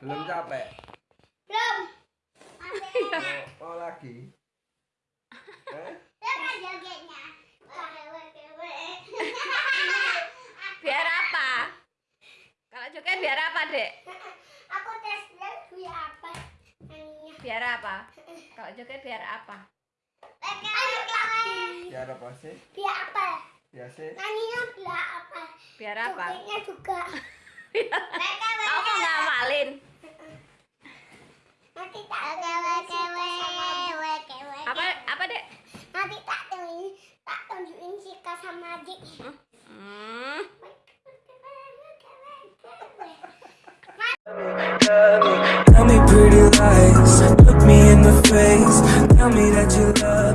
Belum capek. Belum. Mau, mau lagi? Eh? Biar apa? Kalau joget biar apa, Dek? Aku tes dulu biar apa? Biar apa? Kalau joget biar apa? Biar apa sih? Biar apa? Biasa. Nyanyinya biar apa? Biar apa? Jogetnya juga. Kamu mau ngawalin? Nanti tak tunjukin. Apa apa, Dek? Nanti tak tak tunjukin sama. Tell me pretty lies, look me in the face. Tell me that you love